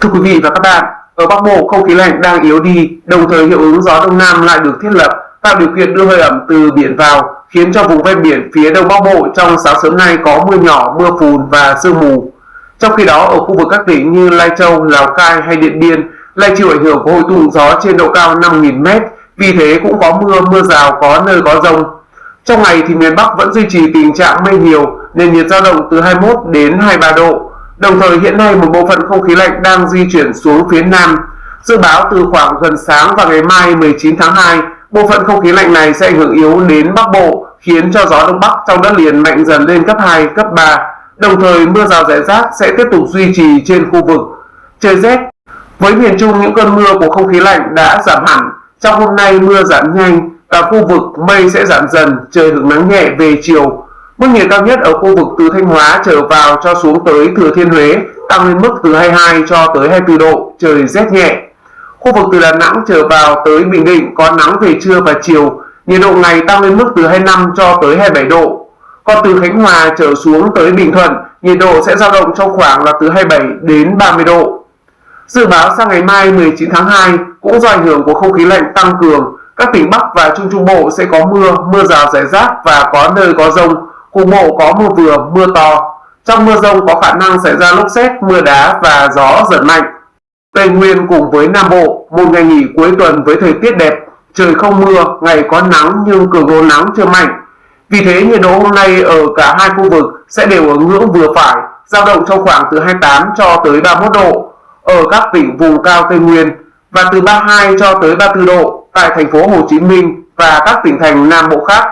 Thưa quý vị và các bạn, ở Bắc Bộ không khí lạnh đang yếu đi, đồng thời hiệu ứng gió đông nam lại được thiết lập, tạo điều kiện đưa hơi ẩm từ biển vào, khiến cho vùng ven biển phía đông Bắc Bộ trong sáng sớm nay có mưa nhỏ, mưa phùn và sương mù. Trong khi đó, ở khu vực các tỉnh như Lai Châu, Lào Cai hay Điện Biên lại chịu ảnh hưởng của hội tụ gió trên độ cao 5.000m, vì thế cũng có mưa, mưa rào, có nơi có rông. Trong ngày thì miền Bắc vẫn duy trì tình trạng mây nhiều, nền nhiệt dao động từ 21 đến 23 độ. Đồng thời hiện nay một bộ phận không khí lạnh đang di chuyển xuống phía Nam. Dự báo từ khoảng gần sáng và ngày mai 19 tháng 2, bộ phận không khí lạnh này sẽ ảnh hưởng yếu đến Bắc Bộ, khiến cho gió Đông Bắc trong đất liền mạnh dần lên cấp 2, cấp 3. Đồng thời mưa rào rải rác sẽ tiếp tục duy trì trên khu vực. Trời rét Với miền Trung những cơn mưa của không khí lạnh đã giảm hẳn. Trong hôm nay mưa giảm nhanh, và khu vực mây sẽ giảm dần, trời hưởng nắng nhẹ về chiều. Mức nhiệt cao nhất ở khu vực từ Thanh Hóa trở vào cho xuống tới Thừa Thiên Huế tăng lên mức từ 22 cho tới 24 độ, trời rét nhẹ. Khu vực từ Đà Nẵng trở vào tới Bình Định có nắng về trưa và chiều, nhiệt độ ngày tăng lên mức từ 25 cho tới 27 độ. Còn từ Khánh Hòa trở xuống tới Bình Thuận, nhiệt độ sẽ dao động trong khoảng là từ 27 đến 30 độ. Dự báo sang ngày mai 19 tháng 2 cũng do ảnh hưởng của không khí lạnh tăng cường, các tỉnh Bắc và Trung Trung Bộ sẽ có mưa, mưa rào rải rác và có nơi có rông, cục bộ có mưa vừa, mưa to. Trong mưa rông có khả năng xảy ra lốc xét, mưa đá và gió giật mạnh. Tây Nguyên cùng với Nam Bộ, một ngày nghỉ cuối tuần với thời tiết đẹp, trời không mưa, ngày có nắng nhưng cường độ nắng chưa mạnh. Vì thế nhiệt độ hôm nay ở cả hai khu vực sẽ đều ở ngưỡng vừa phải, dao động trong khoảng từ 28 cho tới 31 độ ở các tỉnh vùng cao Tây Nguyên và từ 32 cho tới 34 độ tại thành phố Hồ Chí Minh và các tỉnh thành Nam Bộ khác.